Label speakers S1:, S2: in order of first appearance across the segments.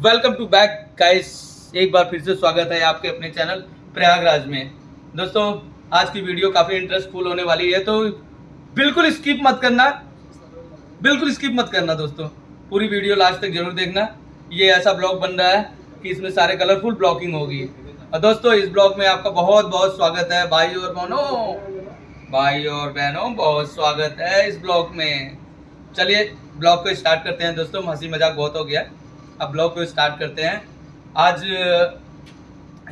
S1: Welcome to back guys, एक बार फिर से स्वागत है आपके अपने चैनल प्रयागराज में। दोस्तों, आज की वीडियो काफ़ी इंटरेस्टफुल होने वाली है तो बिल्कुल स्किप मत करना। बिल्कुल स्किप मत करना दोस्तों। पूरी वीडियो लास्ट तक ज़रूर देखना। ये ऐसा ब्लॉग बन रहा है कि इसमें सारे कलरफुल ब्लॉकिंग होगी। और दोस्तों, इस ब्लॉग में आपका बहुत बहुत स्वागत है। भाई और बहनों, भाई और बहनों, बहुत स्वागत है इस ब्लॉग में। चलिए, ब्लॉग को स्टार्ट करते हैं। दोस्तों, हँसी मज़ाक बहुत हो गया। अब ब्लॉग को स्टार्ट करते हैं। आज,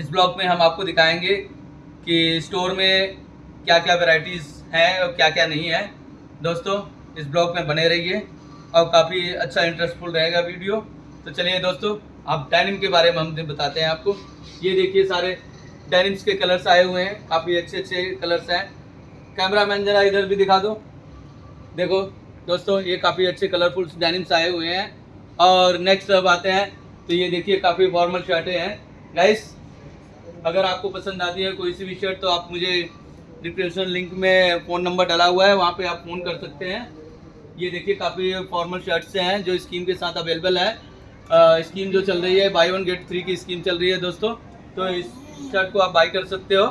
S1: इस ब्लॉग में हम आपको दिखाएँगे कि स्टोर में क्या क्या वैरायटीज़ हैं और क्या क्या नहीं है। दोस्तों, इस ब्लॉग में बने रहिए और काफ़ी अच्छा इंटरेस्टफुल रहेगा वीडियो। तो चलिए दोस्तों आप डेनिम के बारे में हम बताते हैं आपको। ये देखिए सारे डेनिम्स के कलर्स आए हुए हैं। काफ़ी अच्छे अच्छे कलर्स हैं। कैमरा मैन जरा इधर भी दिखा दो। देखो, दोस्तों, ये काफ़ी अच्छे कलरफुल डेनिम्स आए हुए हैं। और नेक्स्ट अब आते हैं। तो ये देखिए, काफ़ी फॉर्मल शर्टें हैं। गाइस अगर आपको पसंद आती है कोई सी भी शर्ट तो आप मुझे डिस्क्रिप्शन लिंक में फ़ोन नंबर डाला हुआ है, वहाँ पे आप फ़ोन कर सकते हैं। ये देखिए, काफ़ी फॉर्मल शर्ट्स हैं, जो स्कीम के साथ अवेलेबल है। स्कीम जो चल रही है बाई वन गेट थ्री की स्कीम चल रही है दोस्तों। तो इस शर्ट को आप बाई कर सकते हो।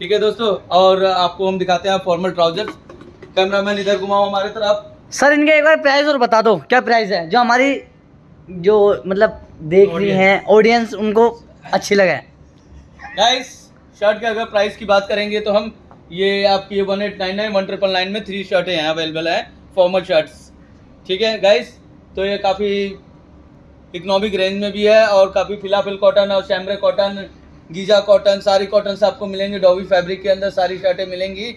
S1: ठीक है दोस्तों? और आपको हम दिखाते हैं फॉर्मल ट्राउजर्स कैमरामैन इधर घुमाओ हमारे तरफ़।
S2: सर इनके एक बार प्राइस और बता दो क्या प्राइस है? जो हमारी जो मतलब देख रही. हैं ऑडियंस उनको अच्छी लगे।
S1: गाइस शर्ट के अगर प्राइस की बात करेंगे तो हम ये आपकी one eight nine nine one triple nine में थ्री शर्टें हैं अवेलेबल है फॉर्मल शर्ट्स ठीक है गाइस तो ये काफ़ी इकोनॉमिक रेंज में भी है और काफ़ी फिलाफिल कॉटन और शैमरे कॉटन गीजा कॉटन सारी कॉटन आपको मिलेंगे डॉबी फैब्रिक के अंदर सारी शर्टें मिलेंगी।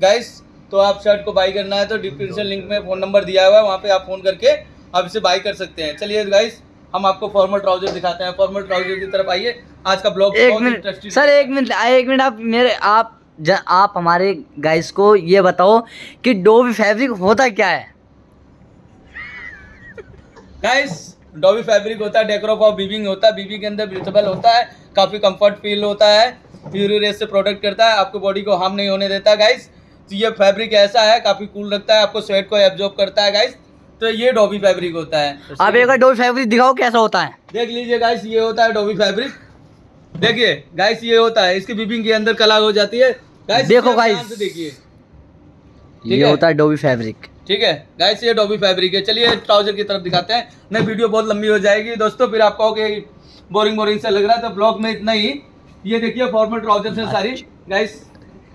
S1: गाइस तो आप शर्ट को बाई करना है तो डिस्क्रिप्शन लिंक में फ़ोन नंबर दिया हुआ है वहाँ पे आप फ़ोन करके आप इसे बाई कर सकते हैं। चलिए गाइस हम आपको फॉर्मल ट्राउज़र दिखाते हैं। फॉर्मल ट्राउज़र की तरफ़ आइए। आज का ब्लॉग
S2: एक मिनट सर एक मिनट एक मिनट आप मेरे आप आप हमारे गाइस को ये बताओ कि डोबी फैब्रिक होता क्या है?
S1: गाइस डॉबी फैब्रिक होता है डेकोर ऑफ़ बीबिंग होता है बीबी के अंदर ब्रीथेबल होता है काफ़ी कंफर्ट फील होता है यूरी रेस से प्रोटेक्ट करता है आपको बॉडी को हार्म नहीं होने देता। गाइस तो ये फैब्रिक ऐसा है काफ़ी कूल रखता है आपको स्वेट को एब्जॉर्ब करता है गाइस तो ये डॉबी फैब्रिक होता है।
S2: आप एक डोबी फैब्रिक दिखाओ कैसा होता है।
S1: देख लीजिए गाइस ये होता है डॉबी फैब्रिक देखिए गाइस ये होता है इसकी बीबिंग के अंदर कला हो जाती है। गाइस
S2: देखो
S1: गाइस देखिए।
S2: ये। होता है डोबी फैब्रिक
S1: ठीक है? गाइस ये डॉबी फैब्रिक है। चलिए ट्राउज़र की तरफ़ दिखाते हैं। नहीं वीडियो बहुत लंबी हो जाएगी। दोस्तों फिर आप कहोगे बोरिंग बोरिंग से लग रहा है तो ब्लॉग में इतना ही। ये देखिए फॉर्मल ट्राउज़र हैं सारी। गाइस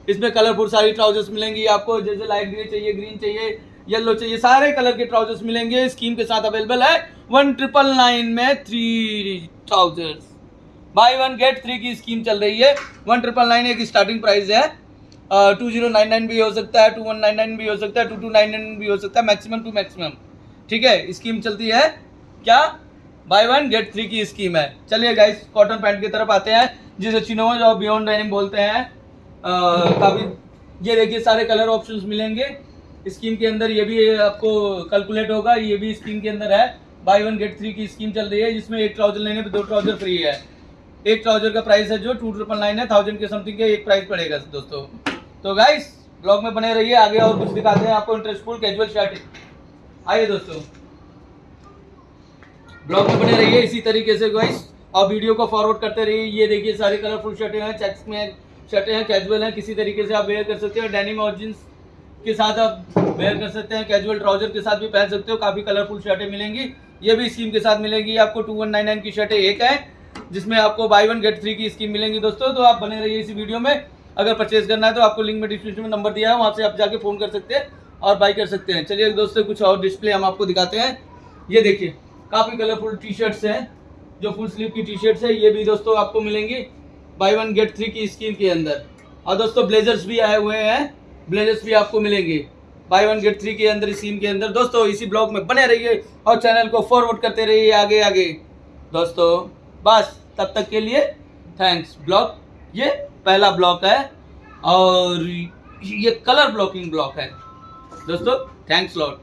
S1: इसमें कलरफुल सारी ट्राउजर्स मिलेंगी आपको, जैसे लाइट ग्रे चाहिए ग्रीन चाहिए येलो चाहिए, सारे कलर के ट्राउजर्स मिलेंगे। स्कीम के साथ अवेलेबल है। वन ट्रिपल नाइन में three trousers buy one get three की स्कीम चल रही है। वन ट्रिपल नाइन एक स्टार्टिंग प्राइस है। टू ज़ीरो नाइन नाइन भी हो सकता है टू वन नाइन नाइन भी हो सकता है टू टू नाइन नाइन भी हो सकता है मैक्सिमम टू मैक्सिमम ठीक है स्कीम चलती है। क्या? बाय वन गेट थ्री की स्कीम है। चलिए गाइस कॉटन पैंट की तरफ़ आते हैं, जिसे चिनोज और बियॉन्ड डेनिम बोलते हैं। काफ़ी ये देखिए, सारे कलर ऑप्शंस मिलेंगे। स्कीम के अंदर ये भी आपको कैलकुलेट होगा, ये भी स्कीम के अंदर है। बाय वन गेट थ्री की स्कीम चल रही है। जिसमें एक ट्राउज़र लेने पे दो ट्राउज़र फ्री है। एक ट्राउज़र का प्राइस है जो टू ट्रिपल नाइन है। थाउज़ेंड के समथिंग के एक प्राइस पड़ेगा दोस्तों। तो गाइस ब्लॉग में बने रहिए, आगे और कुछ दिखाते हैं आपको इंटरेस्टफुल कैजुअल शर्ट आइए दोस्तों। ब्लॉग में बने रहिए, इसी तरीके से गाइस और वीडियो को फॉरवर्ड करते रहिए। ये देखिए, सारे कलरफुल शर्टें हैं चेक्स में शर्टें हैं कैजुअल हैं, किसी तरीके से आप वेयर कर सकते हो। डेनिम और जींस के साथ आप वेयर कर सकते हैं। कैजुअल ट्राउज़र के साथ भी पहन सकते हो। काफ़ी कलरफुल शर्टें मिलेंगी। ये भी स्कीम के साथ मिलेगी। आपको टू वन नाइन नाइन की शर्टें एक है, जिसमें आपको बाई वन गेट थ्री की स्कीम मिलेंगी दोस्तों। तो आप बने रहिए इसी वीडियो में। अगर परचेज करना है तो आपको लिंक में डिस्क्रिप्शन में नंबर दिया है। वहाँ से आप जाके फ़ोन कर सकते हैं और बाई कर सकते हैं। चलिए दोस्तों कुछ और डिस्प्ले हम आपको दिखाते हैं। ये देखिए, काफ़ी कलरफुल टी शर्ट्स हैं, जो फुल स्लीव की टी शर्ट्स है। ये भी दोस्तों आपको मिलेंगी। बाई वन गेट थ्री की स्कीम के अंदर। और दोस्तों ब्लेजर्स भी आए हुए हैं। ब्लेजर्स भी आपको मिलेंगे। बाई वन गेट थ्री के अंदर स्कीम के अंदर। दोस्तों, इसी ब्लॉग में बने रहिए और चैनल को फॉरवर्ड करते रहिए आगे आगे। दोस्तों, बस, तब तक के लिए थैंक्स ब्लॉक ये पहला ब्लॉक है और ये कलर ब्लॉकिंग ब्लॉक है। दोस्तों थैंक्स लॉट